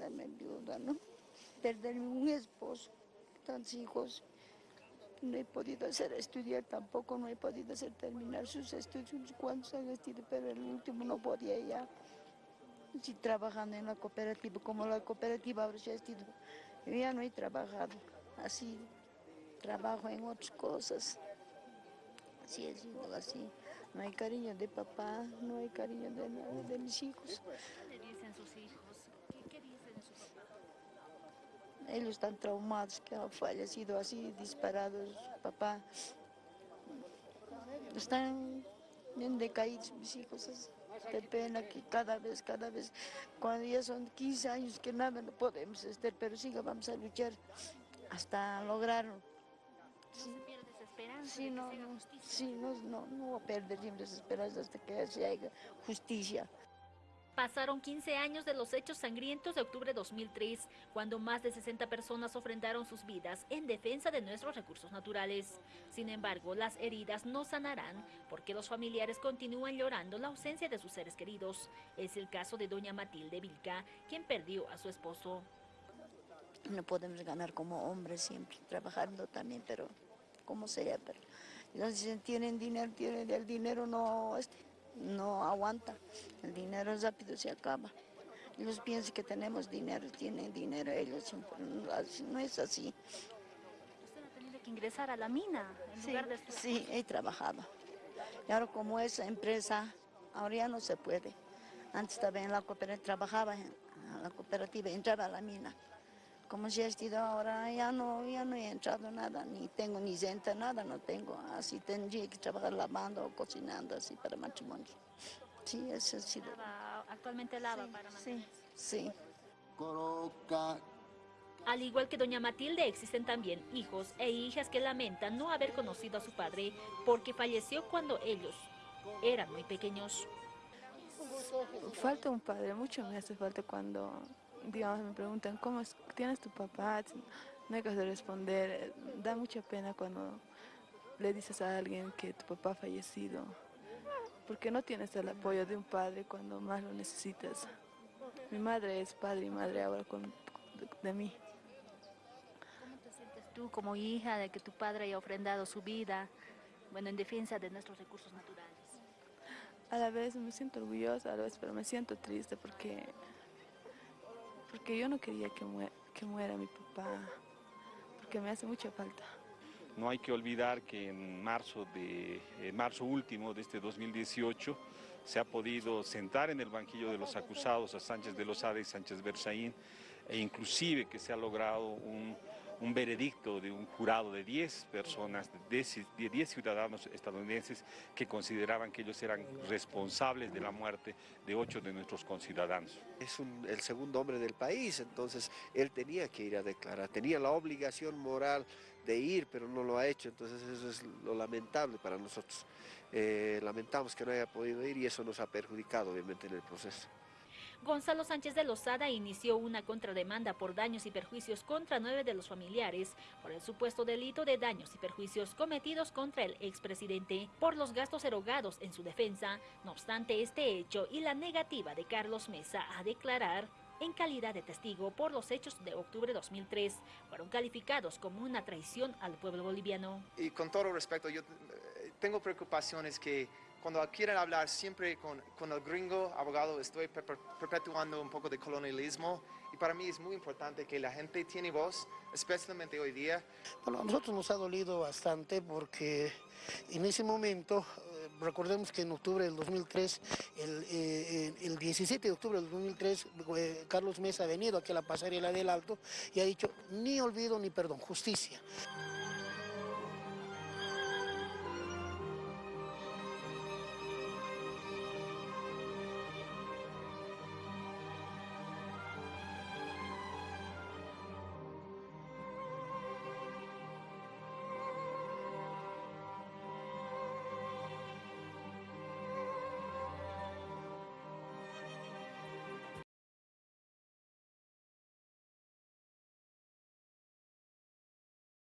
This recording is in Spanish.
quedarme viuda, ¿no? Perderme un esposo, tantos hijos. No he podido hacer estudiar tampoco, no he podido hacer terminar sus estudios, cuántos han estudiado, pero el último no podía ya. Sí, trabajando en la cooperativa, como la cooperativa ahora ya yo ya no he trabajado, así, trabajo en otras cosas. Así sido así. No hay cariño de papá, no hay cariño de, de mis hijos. ¿Qué le dicen sus hijos? ¿Qué, qué dicen de su papá? Ellos están traumados, que ha fallecido así, disparados, papá. Están bien decaídos mis hijos, es de pena que cada vez, cada vez, cuando ya son 15 años que nada no podemos estar, pero siga, vamos a luchar hasta lograrlo. ¿Se pierde esa esperanza Sí, no, no, sí, no, no, no voy a perder siempre esperanza hasta que se haga justicia. Pasaron 15 años de los hechos sangrientos de octubre de 2003, cuando más de 60 personas ofrendaron sus vidas en defensa de nuestros recursos naturales. Sin embargo, las heridas no sanarán porque los familiares continúan llorando la ausencia de sus seres queridos. Es el caso de doña Matilde Vilca, quien perdió a su esposo. No podemos ganar como hombres siempre, trabajando también, pero como sea, pero tienen dinero, tienen el dinero no, este, no aguanta, el dinero rápido se acaba. Ellos piensan que tenemos dinero, tienen dinero, ellos no, es así. Usted ha tenido que ingresar a la mina en Sí, lugar de sí, he trabajado. Y ahora como esa empresa, ahora ya no se puede. Antes estaba en la cooperativa, trabajaba en la cooperativa, entraba a la mina. Como ya he estado ahora, ya no, ya no he entrado nada, ni tengo ni renta, nada no tengo. Así tendría que trabajar lavando o cocinando, así para matrimonio. Sí, eso ha sido. Lava- actualmente lava para Sí, mantenerse. sí. Coroca, Al igual que doña Matilde, existen también hijos e hijas que lamentan no haber conocido a su padre porque falleció cuando ellos eran muy pequeños. Falta un padre, mucho me hace falta cuando, digamos, me preguntan, ¿cómo es- tienes tu papá? No hay que responder, eh, da mucha pena cuando le dices a alguien que tu papá ha fallecido, porque no tienes el apoyo de un padre cuando más lo necesitas. Mi madre es padre y madre ahora con, de, de mí. ¿Cómo te sientes tú como hija de que tu padre haya ofrendado su vida, bueno, en defensa de nuestros recursos naturales? A la vez me siento orgullosa, a la vez, pero me siento triste porque, porque yo no quería que, mue- que muera mi papá, porque me hace mucha falta. No hay que olvidar que en marzo, de, en marzo último de este 2018 se ha podido sentar en el banquillo de los acusados a Sánchez de Lozada y Sánchez Berzaín e inclusive que se ha logrado un, un veredicto de un jurado de 10 personas, de 10 de 10 ciudadanos estadounidenses que consideraban que ellos eran responsables de la muerte de 8 de nuestros conciudadanos. es el segundo hombre del país, entonces él tenía que ir a declarar, tenía la obligación moral de ir, pero no lo ha hecho, entonces eso es lo lamentable para nosotros. Eh, lamentamos que no haya podido ir y eso nos ha perjudicado obviamente en el proceso. Gonzalo Sánchez de Lozada inició una contrademanda por daños y perjuicios contra nueve de los familiares por el supuesto delito de daños y perjuicios cometidos contra el expresidente por los gastos erogados en su defensa. No obstante este hecho y la negativa de Carlos Mesa a declarar en calidad de testigo por los hechos de octubre de 2003, fueron calificados como una traición al pueblo boliviano. Y con todo respeto, yo eh, tengo preocupaciones que cuando quieren hablar siempre con, con el gringo abogado, estoy perpe- perpetuando un poco de colonialismo y para mí es muy importante que la gente tiene voz, especialmente hoy día. Bueno, a nosotros nos ha dolido bastante porque en ese momento, eh, recordemos que en octubre del 2003, el, eh, el 17 de octubre del 2003, eh, Carlos Mesa ha venido aquí a la pasarela del Alto y ha dicho ni olvido ni perdón, justicia.